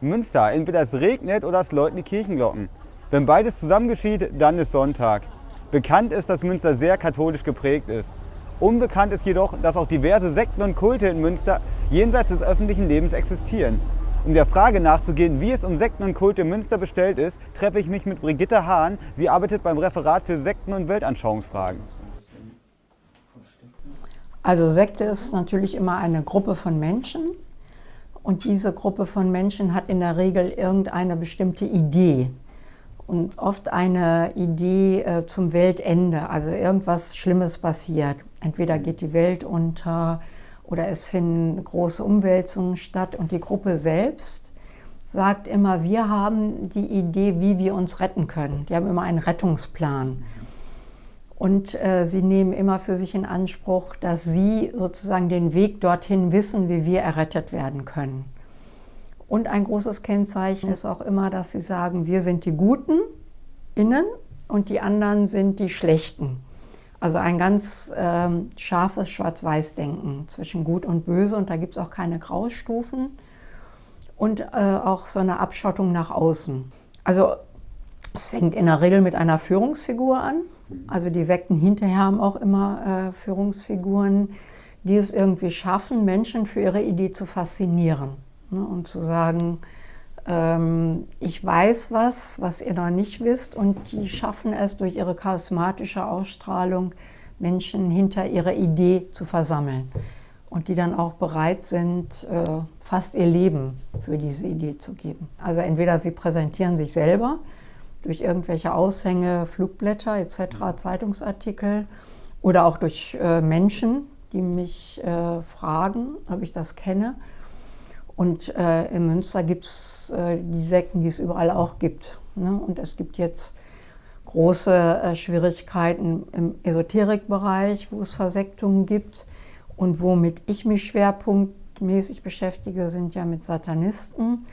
Münster. Entweder es regnet oder es läuten die Kirchenglocken. Wenn beides zusammen geschieht, dann ist Sonntag. Bekannt ist, dass Münster sehr katholisch geprägt ist. Unbekannt ist jedoch, dass auch diverse Sekten und Kulte in Münster jenseits des öffentlichen Lebens existieren. Um der Frage nachzugehen, wie es um Sekten und Kulte in Münster bestellt ist, treffe ich mich mit Brigitte Hahn. Sie arbeitet beim Referat für Sekten- und Weltanschauungsfragen. Also Sekte ist natürlich immer eine Gruppe von Menschen und diese Gruppe von Menschen hat in der Regel irgendeine bestimmte Idee und oft eine Idee äh, zum Weltende, also irgendwas Schlimmes passiert. Entweder geht die Welt unter oder es finden große Umwälzungen statt und die Gruppe selbst sagt immer, wir haben die Idee, wie wir uns retten können. Die haben immer einen Rettungsplan. Und äh, sie nehmen immer für sich in Anspruch, dass sie sozusagen den Weg dorthin wissen, wie wir errettet werden können. Und ein großes Kennzeichen ist auch immer, dass sie sagen, wir sind die Guten innen und die anderen sind die Schlechten. Also ein ganz ähm, scharfes Schwarz-Weiß-Denken zwischen Gut und Böse und da gibt es auch keine Graustufen und äh, auch so eine Abschottung nach außen. Also es fängt in der Regel mit einer Führungsfigur an. Also die Sekten hinterher haben auch immer äh, Führungsfiguren, die es irgendwie schaffen, Menschen für ihre Idee zu faszinieren ne, und zu sagen, ähm, ich weiß was, was ihr noch nicht wisst und die schaffen es durch ihre charismatische Ausstrahlung, Menschen hinter ihrer Idee zu versammeln und die dann auch bereit sind, äh, fast ihr Leben für diese Idee zu geben. Also entweder sie präsentieren sich selber, durch irgendwelche Aushänge, Flugblätter etc., Zeitungsartikel oder auch durch äh, Menschen, die mich äh, fragen, ob ich das kenne. Und äh, in Münster gibt es äh, die Sekten, die es überall auch gibt. Ne? Und es gibt jetzt große äh, Schwierigkeiten im Esoterikbereich, wo es Versektungen gibt. Und womit ich mich schwerpunktmäßig beschäftige, sind ja mit Satanisten.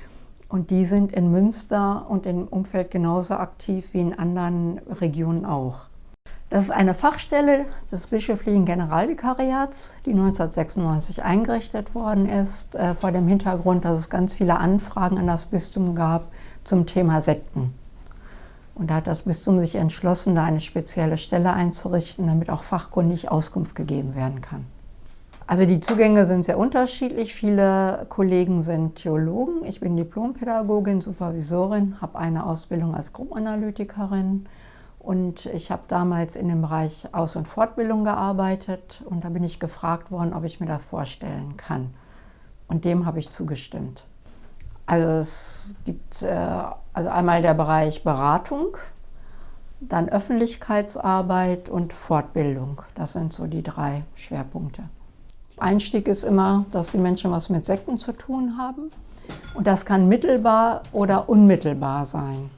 Und die sind in Münster und im Umfeld genauso aktiv wie in anderen Regionen auch. Das ist eine Fachstelle des bischöflichen Generalvikariats, die 1996 eingerichtet worden ist, äh, vor dem Hintergrund, dass es ganz viele Anfragen an das Bistum gab zum Thema Sekten. Und da hat das Bistum sich entschlossen, da eine spezielle Stelle einzurichten, damit auch fachkundig Auskunft gegeben werden kann. Also die Zugänge sind sehr unterschiedlich. Viele Kollegen sind Theologen. Ich bin Diplompädagogin, Supervisorin, habe eine Ausbildung als Gruppenanalytikerin und ich habe damals in dem Bereich Aus- und Fortbildung gearbeitet und da bin ich gefragt worden, ob ich mir das vorstellen kann. Und dem habe ich zugestimmt. Also es gibt äh, also einmal der Bereich Beratung, dann Öffentlichkeitsarbeit und Fortbildung. Das sind so die drei Schwerpunkte. Einstieg ist immer, dass die Menschen was mit Sekten zu tun haben. Und das kann mittelbar oder unmittelbar sein.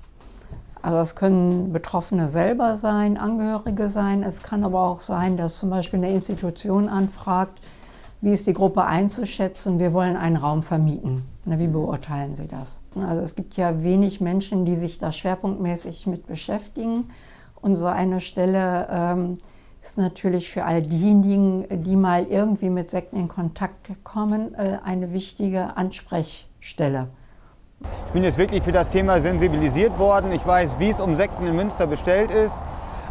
Also es können Betroffene selber sein, Angehörige sein. Es kann aber auch sein, dass zum Beispiel eine Institution anfragt, wie ist die Gruppe einzuschätzen, wir wollen einen Raum vermieten. Wie beurteilen Sie das? Also es gibt ja wenig Menschen, die sich da schwerpunktmäßig mit beschäftigen. Und so eine Stelle ähm, ist natürlich für all diejenigen, die mal irgendwie mit Sekten in Kontakt kommen, äh, eine wichtige Ansprechstelle. Ich bin jetzt wirklich für das Thema sensibilisiert worden. Ich weiß, wie es um Sekten in Münster bestellt ist,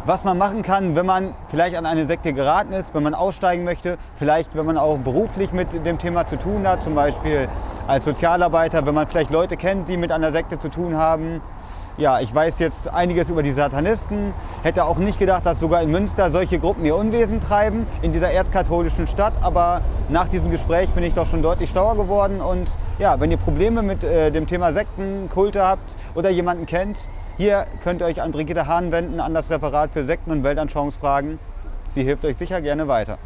was man machen kann, wenn man vielleicht an eine Sekte geraten ist, wenn man aussteigen möchte, vielleicht wenn man auch beruflich mit dem Thema zu tun hat, zum Beispiel als Sozialarbeiter, wenn man vielleicht Leute kennt, die mit einer Sekte zu tun haben ja, ich weiß jetzt einiges über die Satanisten, hätte auch nicht gedacht, dass sogar in Münster solche Gruppen ihr Unwesen treiben, in dieser erzkatholischen Stadt. Aber nach diesem Gespräch bin ich doch schon deutlich schlauer geworden. Und ja, wenn ihr Probleme mit äh, dem Thema Sekten, Kulte habt oder jemanden kennt, hier könnt ihr euch an Brigitte Hahn wenden, an das Referat für Sekten- und Weltanschauungsfragen. Sie hilft euch sicher gerne weiter.